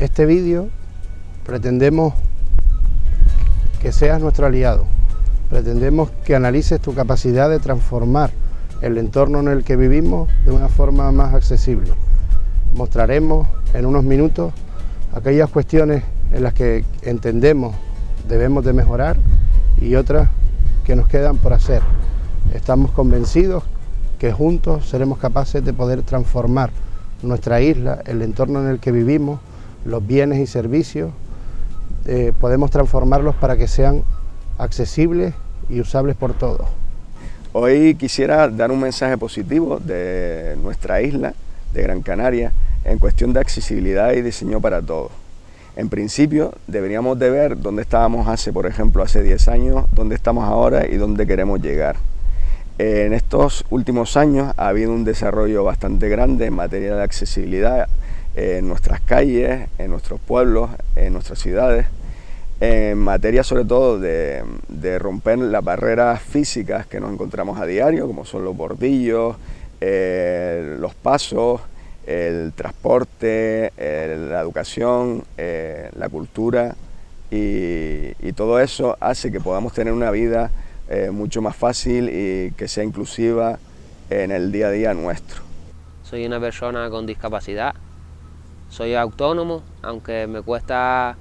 Este vídeo pretendemos que seas nuestro aliado, pretendemos que analices tu capacidad de transformar el entorno en el que vivimos de una forma más accesible. Mostraremos en unos minutos aquellas cuestiones en las que entendemos debemos de mejorar y otras que nos quedan por hacer. Estamos convencidos que juntos seremos capaces de poder transformar nuestra isla, el entorno en el que vivimos, los bienes y servicios, eh, podemos transformarlos para que sean accesibles y usables por todos. Hoy quisiera dar un mensaje positivo de nuestra isla, de Gran Canaria, en cuestión de accesibilidad y diseño para todos. En principio deberíamos de ver dónde estábamos hace, por ejemplo, hace 10 años, dónde estamos ahora y dónde queremos llegar. En estos últimos años ha habido un desarrollo bastante grande en materia de accesibilidad en nuestras calles, en nuestros pueblos, en nuestras ciudades, en materia sobre todo de, romper las barreras físicas que nos encontramos a diario, como son los bordillos, eh, los pasos, el transporte, la educación, eh, la cultura y, todo eso hace que podamos tener una vida eh, mucho más fácil y que sea inclusiva en el día a día nuestro. Soy una persona con discapacidad, soy autónomo, aunque me cuesta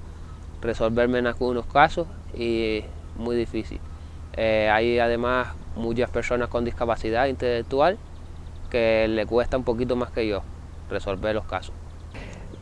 resolverme en algunos casos y muy difícil. Eh, hay además muchas personas con discapacidad intelectual que le cuesta un poquito más que yo resolver los casos.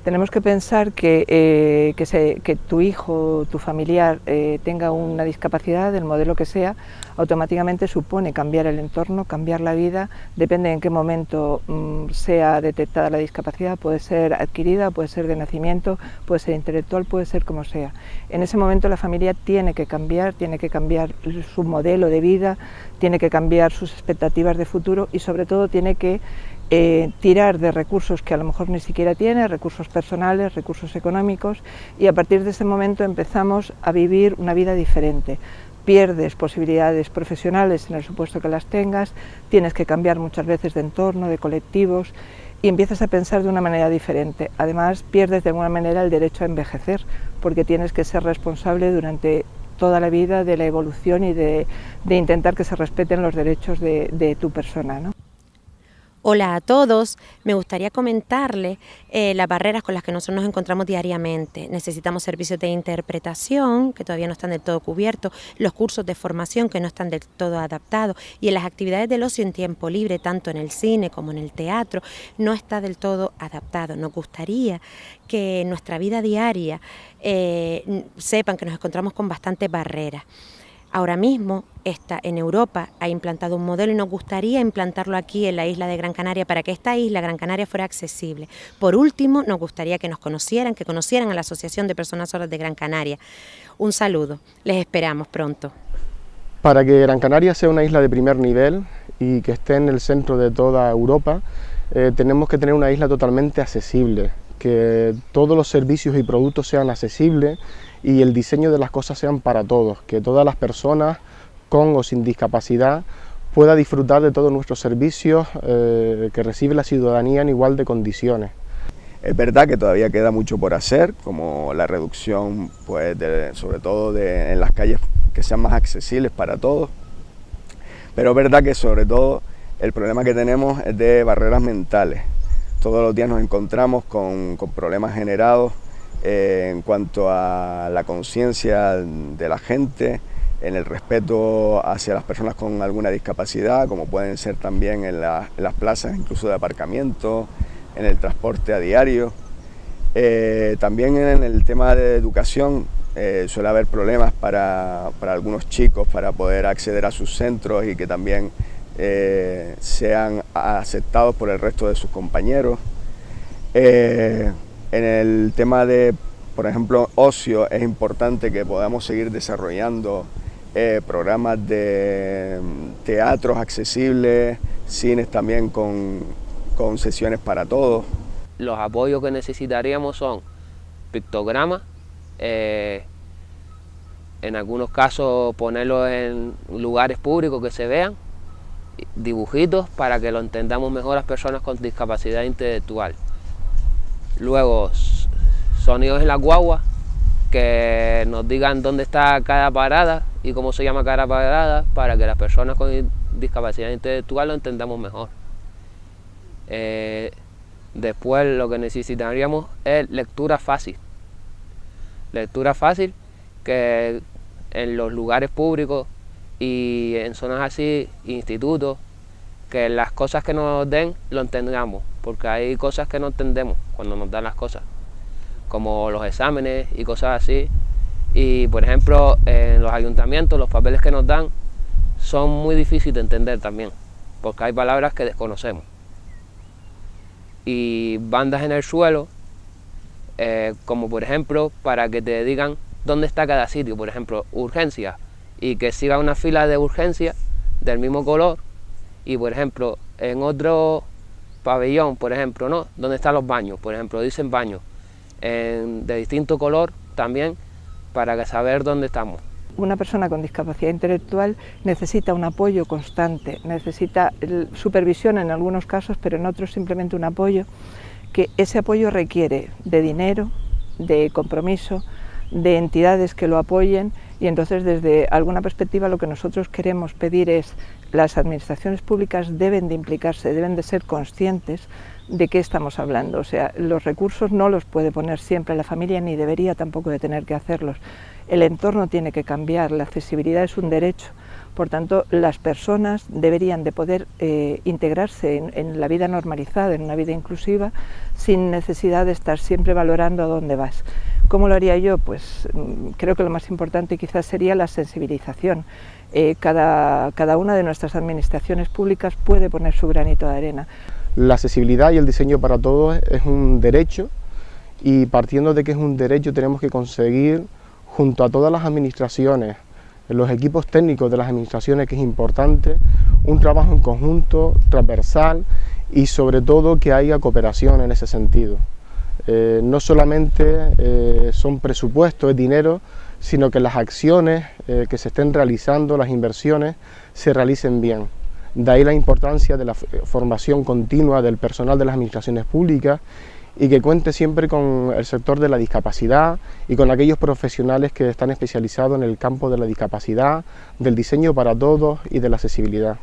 Tenemos que pensar que, eh, que, tu hijo, tu familiar eh, tenga una discapacidad, del modelo que sea, automáticamente supone cambiar el entorno, cambiar la vida, depende en qué momento mm, sea detectada la discapacidad, puede ser adquirida, puede ser de nacimiento, puede ser intelectual, puede ser como sea. En ese momento la familia tiene que cambiar, tiene que cambiar su modelo de vida, tiene que cambiar sus expectativas de futuro y sobre todo tiene que eh, tirar de recursos que a lo mejor ni siquiera tiene, recursos personales, recursos económicos, y a partir de ese momento empezamos a vivir una vida diferente. Pierdes posibilidades profesionales en el supuesto que las tengas, tienes que cambiar muchas veces de entorno, de colectivos, y empiezas a pensar de una manera diferente. Además, pierdes de alguna manera el derecho a envejecer, porque tienes que ser responsable durante toda la vida de la evolución y de, intentar que se respeten los derechos de, de tu persona. ¿no? Hola a todos, me gustaría comentarles eh, las barreras con las que nosotros nos encontramos diariamente. Necesitamos servicios de interpretación que todavía no están del todo cubiertos, los cursos de formación que no están del todo adaptados y en las actividades del ocio en tiempo libre, tanto en el cine como en el teatro, no está del todo adaptado. Nos gustaría que en nuestra vida diaria eh, sepan que nos encontramos con bastantes barreras. Ahora mismo está en Europa ha implantado un modelo y nos gustaría implantarlo aquí en la isla de Gran Canaria para que esta isla, Gran Canaria, fuera accesible. Por último, nos gustaría que nos conocieran, que conocieran a la Asociación de Personas Sordas de Gran Canaria. Un saludo, les esperamos pronto. Para que Gran Canaria sea una isla de primer nivel y que esté en el centro de toda Europa, eh, tenemos que tener una isla totalmente accesible, que todos los servicios y productos sean accesibles y el diseño de las cosas sean para todos, que todas las personas con o sin discapacidad pueda disfrutar de todos nuestros servicios eh, que recibe la ciudadanía en igual de condiciones. Es verdad que todavía queda mucho por hacer, como la reducción, pues, sobre todo de, en las calles que sean más accesibles para todos, pero es verdad que sobre todo el problema que tenemos es de barreras mentales. Todos los días nos encontramos con, con problemas generados eh, en cuanto a la conciencia de la gente, en el respeto hacia las personas con alguna discapacidad, como pueden ser también en, las plazas incluso de aparcamiento, en el transporte a diario. Eh, también en el tema de educación eh, suele haber problemas para, algunos chicos para poder acceder a sus centros y que también sean aceptados por el resto de sus compañeros. En el tema de, por ejemplo, ocio, es importante que podamos seguir desarrollando eh, programas de mm, teatros accesibles, cines también con, sesiones para todos. Los apoyos que necesitaríamos son pictogramas, eh, en algunos casos ponerlos en lugares públicos que se vean, dibujitos para que lo entendamos mejor las personas con discapacidad intelectual. Luego, sonidos en la guagua, que nos digan dónde está cada parada y cómo se llama cada parada para que las personas con discapacidad intelectual lo entendamos mejor. Eh, después lo que necesitaríamos es lectura fácil. Lectura fácil que en los lugares públicos y en zonas así, institutos, que las cosas que nos den lo entendamos, porque hay cosas que no entendemos cuando nos dan las cosas, como los exámenes y cosas así. Y por ejemplo, en los ayuntamientos los papeles que nos dan son muy difíciles de entender también, porque hay palabras que desconocemos. Y bandas en el suelo, eh, como por ejemplo, para que te digan dónde está cada sitio, por ejemplo, urgencia, y que siga una fila de urgencia del mismo color y por ejemplo en otro pabellón, por ejemplo, ¿no? donde están los baños, por ejemplo, dicen baños de distinto color también para saber dónde estamos. Una persona con discapacidad intelectual necesita un apoyo constante, necesita supervisión en algunos casos, pero en otros simplemente un apoyo, que ese apoyo requiere de dinero, de compromiso, de entidades que lo apoyen y entonces desde alguna perspectiva lo que nosotros queremos pedir es las administraciones públicas deben de implicarse, deben de ser conscientes de qué estamos hablando. O sea, los recursos no los puede poner siempre la familia ni debería tampoco de tener que hacerlos. El entorno tiene que cambiar, la accesibilidad es un derecho. Por tanto, las personas deberían de poder eh, integrarse en, la vida normalizada, en una vida inclusiva, sin necesidad de estar siempre valorando a dónde vas. ¿Cómo lo haría yo? Pues mm, creo que lo más importante quizás sería la sensibilización. Eh, cada, cada una de nuestras administraciones públicas puede poner su granito de arena. La accesibilidad y el diseño para todos es un derecho y partiendo de que es un derecho tenemos que conseguir junto a todas las administraciones, los equipos técnicos de las administraciones que es importante, un trabajo en conjunto, transversal y sobre todo que haya cooperación en ese sentido. Eh, no solamente eh, son presupuestos, es dinero, sino que las acciones eh, que se estén realizando, las inversiones, se realicen bien. De ahí la importancia de la formación continua del personal de las administraciones públicas y que cuente siempre con el sector de la discapacidad y con aquellos profesionales que están especializados en el campo de la discapacidad, del diseño para todos y de la accesibilidad.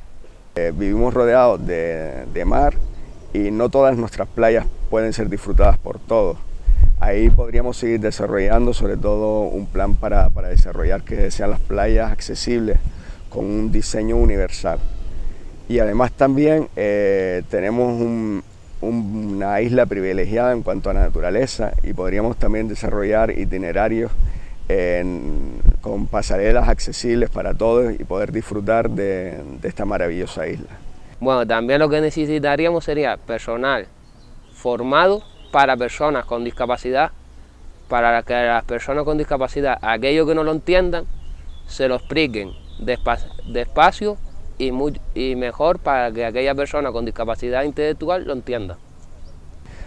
vivimos rodeados de mar y no todas nuestras playas pueden ser disfrutadas por todos. Ahí podríamos seguir desarrollando sobre todo un plan para, desarrollar que sean las playas accesibles con un diseño universal. Y además también eh, tenemos una isla privilegiada en cuanto a la naturaleza y podríamos también desarrollar itinerarios con pasarelas accesibles para todos y poder disfrutar de esta maravillosa isla. Bueno, también lo que necesitaríamos sería personal formado para personas con discapacidad, para que las personas con discapacidad, aquellos que no lo entiendan, se lo expliquen despacio y, mejor para que aquella persona con discapacidad intelectual lo entienda.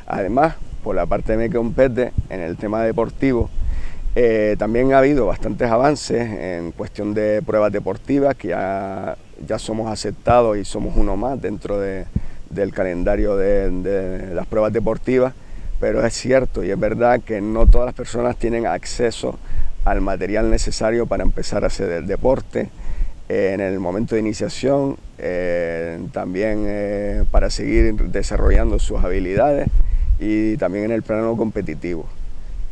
Además, por la parte que me compete, en el tema deportivo, eh, también ha habido bastantes avances en cuestión de pruebas deportivas, que ya, somos aceptados y somos uno más dentro del calendario de, las pruebas deportivas, pero es cierto y es verdad que no todas las personas tienen acceso al material necesario para empezar a hacer el deporte, eh, en el momento de iniciación, eh, también para seguir desarrollando sus habilidades y también en el plano competitivo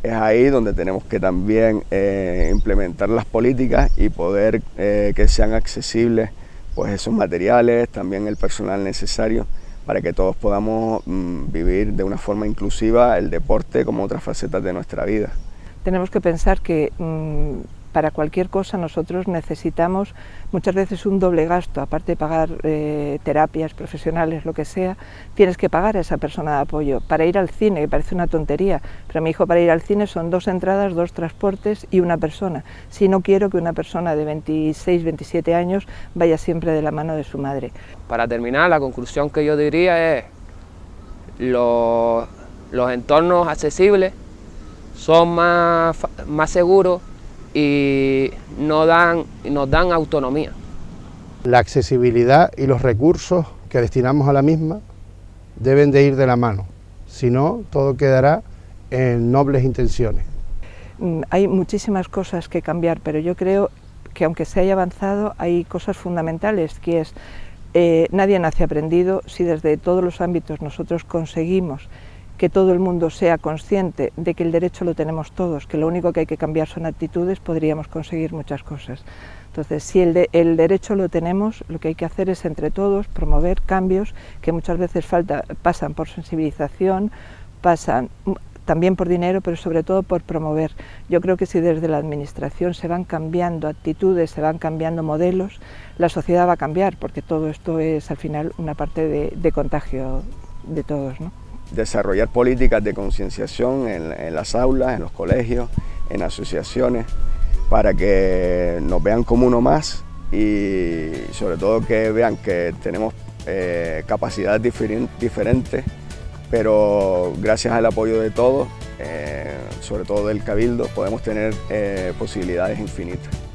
es ahí donde tenemos que también eh, implementar las políticas y poder eh, que sean accesibles pues esos materiales, también el personal necesario para que todos podamos mm, vivir de una forma inclusiva el deporte como otras facetas de nuestra vida. Tenemos que pensar que mm, para cualquier cosa nosotros necesitamos muchas veces un doble gasto, aparte de pagar eh, terapias profesionales, lo que sea, tienes que pagar a esa persona de apoyo. Para ir al cine, que parece una tontería, pero mi hijo para ir al cine son dos entradas, dos transportes y una persona. Si no quiero que una persona de 26, 27 años vaya siempre de la mano de su madre. Para terminar, la conclusión que yo diría es los, los entornos accesibles son más, más seguros y nos dan, nos dan autonomía. La accesibilidad y los recursos que destinamos a la misma deben de ir de la mano, si no todo quedará en nobles intenciones. Mm, hay muchísimas cosas que cambiar, pero yo creo que aunque se haya avanzado, hay cosas fundamentales, que es, eh, nadie nace aprendido, si desde todos los ámbitos nosotros conseguimos que todo el mundo sea consciente de que el derecho lo tenemos todos, que lo único que hay que cambiar son actitudes, podríamos conseguir muchas cosas. Entonces, si el, derecho lo tenemos, lo que hay que hacer es entre todos promover cambios que muchas veces pasan por sensibilización, pasan también por dinero, pero sobre todo por promover. Yo creo que si desde la Administración se van cambiando actitudes, se van cambiando modelos, la sociedad va a cambiar, porque todo esto es al final una parte de, contagio de todos. Desarrollar políticas de concienciación en, las aulas, en los colegios, en asociaciones, para que nos vean como uno más y sobre todo que vean que tenemos eh, capacidades diferentes pero gracias al apoyo de todos, eh, sobre todo del Cabildo, podemos tener eh, posibilidades infinitas.